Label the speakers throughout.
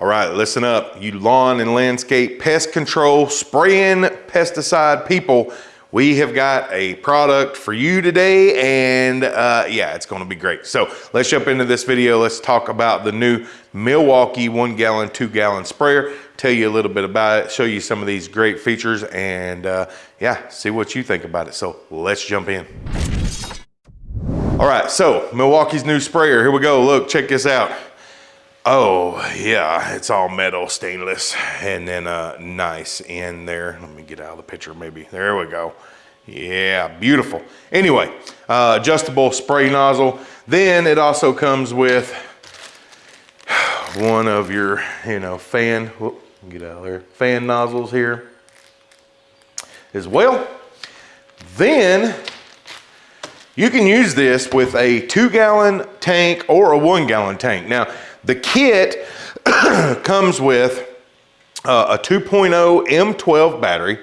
Speaker 1: All right, listen up. You lawn and landscape pest control, spraying pesticide people. We have got a product for you today and uh, yeah, it's gonna be great. So let's jump into this video. Let's talk about the new Milwaukee one gallon, two gallon sprayer. Tell you a little bit about it, show you some of these great features and uh, yeah, see what you think about it. So let's jump in. All right, so Milwaukee's new sprayer. Here we go. Look, check this out. Oh, yeah, it's all metal, stainless, and then uh, nice in there. Let me get out of the picture maybe. There we go. Yeah, beautiful. Anyway, uh, adjustable spray nozzle. Then it also comes with one of your, you know, fan, whoop, get out of there, fan nozzles here as well. Then you can use this with a two gallon tank or a one gallon tank. Now, the kit comes with uh, a 2.0 M12 battery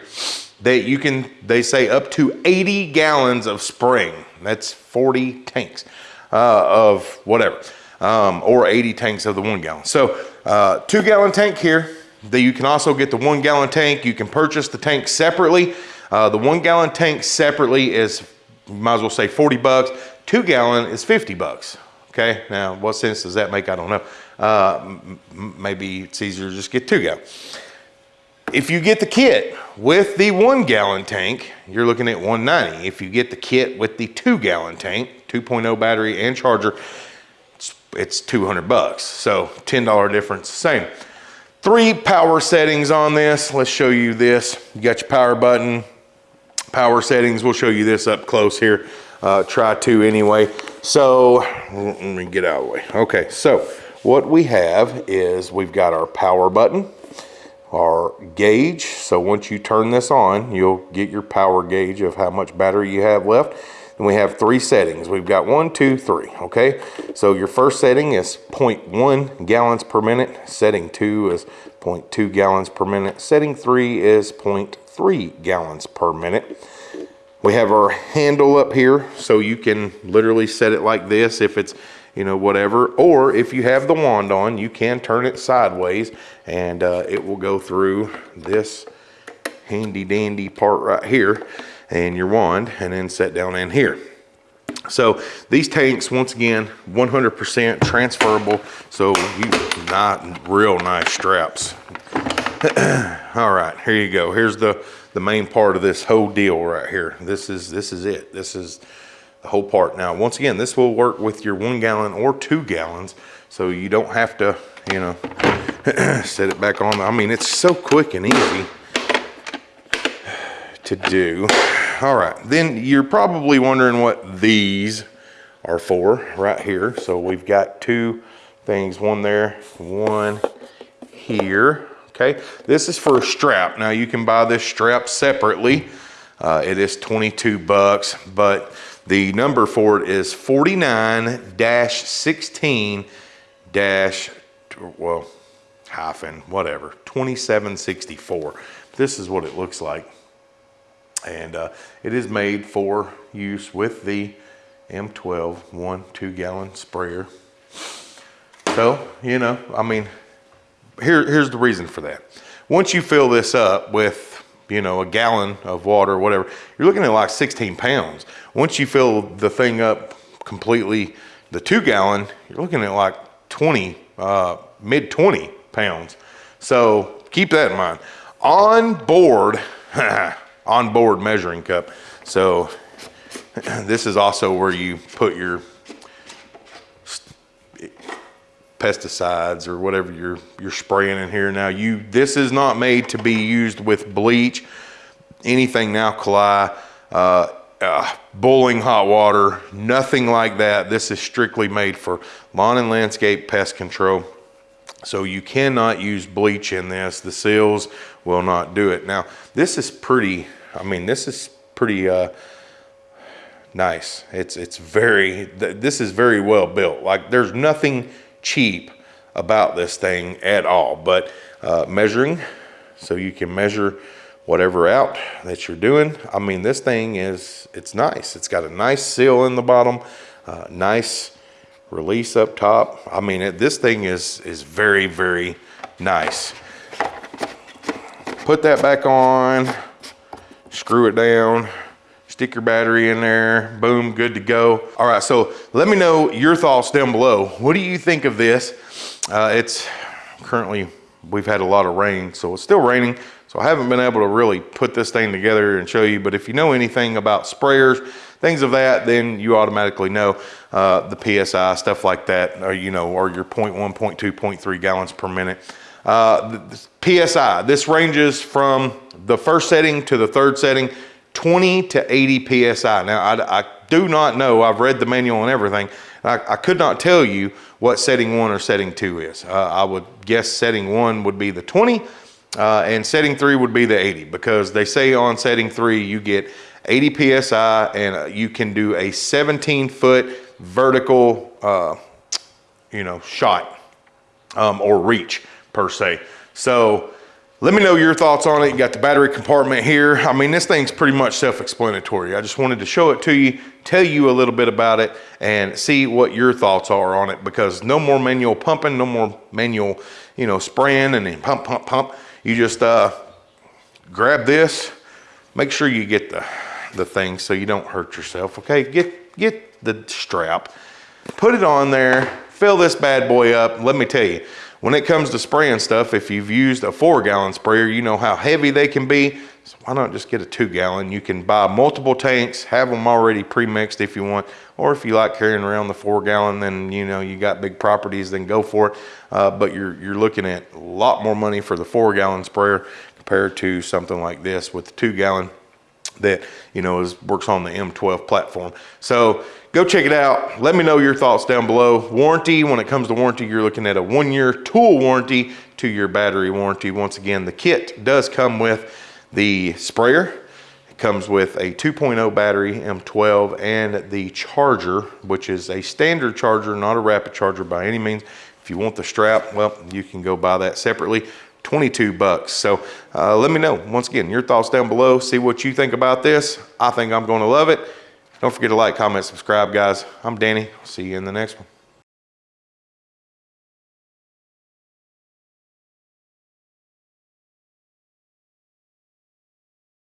Speaker 1: that you can, they say up to 80 gallons of spring. That's 40 tanks uh, of whatever, um, or 80 tanks of the one gallon. So uh, two gallon tank here. That you can also get the one gallon tank. You can purchase the tank separately. Uh, the one gallon tank separately is, might as well say 40 bucks. Two gallon is 50 bucks. Okay, now what sense does that make? I don't know. Uh, maybe it's easier to just get two gallon. If you get the kit with the one gallon tank, you're looking at 190. If you get the kit with the two gallon tank, 2.0 battery and charger, it's, it's 200 bucks. So $10 difference, same. Three power settings on this. Let's show you this. You got your power button, power settings. We'll show you this up close here. Uh, try to anyway. So let me get out of the way. Okay, so what we have is we've got our power button, our gauge. So once you turn this on, you'll get your power gauge of how much battery you have left. And we have three settings. We've got one, two, three, okay? So your first setting is 0.1 gallons per minute. Setting two is 0.2 gallons per minute. Setting three is 0.3 gallons per minute. We have our handle up here, so you can literally set it like this if it's, you know, whatever. Or if you have the wand on, you can turn it sideways and uh, it will go through this handy dandy part right here and your wand and then set down in here. So these tanks, once again, 100% transferable. So you not real nice straps. All right, here you go. Here's the the main part of this whole deal right here. This is, this is it. This is the whole part. Now, once again, this will work with your one gallon or two gallons. So you don't have to, you know, set it back on. I mean, it's so quick and easy to do. All right, then you're probably wondering what these are for right here. So we've got two things, one there, one here okay? This is for a strap. Now you can buy this strap separately. Uh, it is 22 bucks, but the number for it is 49-16 dash, well, hyphen, whatever, 2764. This is what it looks like. And uh, it is made for use with the M12 one, two gallon sprayer. So, you know, I mean, here, here's the reason for that. Once you fill this up with, you know, a gallon of water or whatever, you're looking at like 16 pounds. Once you fill the thing up completely, the two gallon, you're looking at like 20, uh, mid 20 pounds. So keep that in mind. On board, on board measuring cup. So this is also where you put your pesticides or whatever you're you're spraying in here. Now you this is not made to be used with bleach, anything alkali, uh, uh, boiling hot water, nothing like that. This is strictly made for lawn and landscape pest control. So you cannot use bleach in this. The seals will not do it. Now this is pretty, I mean, this is pretty uh, nice. It's, it's very, this is very well built. Like there's nothing cheap about this thing at all. But uh, measuring, so you can measure whatever out that you're doing. I mean, this thing is, it's nice. It's got a nice seal in the bottom, uh, nice release up top. I mean, it, this thing is, is very, very nice. Put that back on, screw it down, stick your battery in there, boom, good to go. All right, so let me know your thoughts down below. What do you think of this? Uh, it's currently, we've had a lot of rain, so it's still raining. So I haven't been able to really put this thing together and show you, but if you know anything about sprayers, things of that, then you automatically know uh, the PSI, stuff like that, or, you know, or your 0.1, 0.2, 0.3 gallons per minute. Uh, the PSI, this ranges from the first setting to the third setting, 20 to 80 PSI. Now, I, I do not know, I've read the manual and everything, I, I, could not tell you what setting one or setting two is. Uh, I would guess setting one would be the 20, uh, and setting three would be the 80 because they say on setting three you get 80 psi and uh, you can do a 17 foot vertical uh, you know shot um, or reach per se so let me know your thoughts on it. You got the battery compartment here. I mean this thing's pretty much self-explanatory. I just wanted to show it to you tell you a little bit about it and see what your thoughts are on it because no more manual pumping no more manual you know spraying and then pump pump pump. You just uh, grab this. Make sure you get the the thing so you don't hurt yourself okay? Get get the strap. Put it on there. Fill this bad boy up. Let me tell you when it comes to spraying stuff if you've used a four gallon sprayer you know how heavy they can be. So why not just get a two gallon you can buy multiple tanks have them already pre-mixed if you want or if you like carrying around the four gallon then you know you got big properties then go for it. Uh, but you're you're looking at a lot more money for the four gallon sprayer compared to something like this with the two gallon that you know is works on the M12 platform. So go check it out. Let me know your thoughts down below. Warranty, when it comes to warranty, you're looking at a one year tool warranty to your battery warranty. Once again, the kit does come with the sprayer. It comes with a 2.0 battery M12 and the charger, which is a standard charger, not a rapid charger by any means. If you want the strap, well, you can go buy that separately. 22 bucks. So uh, let me know, once again, your thoughts down below. See what you think about this. I think I'm going to love it. Don't forget to like, comment, subscribe, guys. I'm Danny. See you in the next one.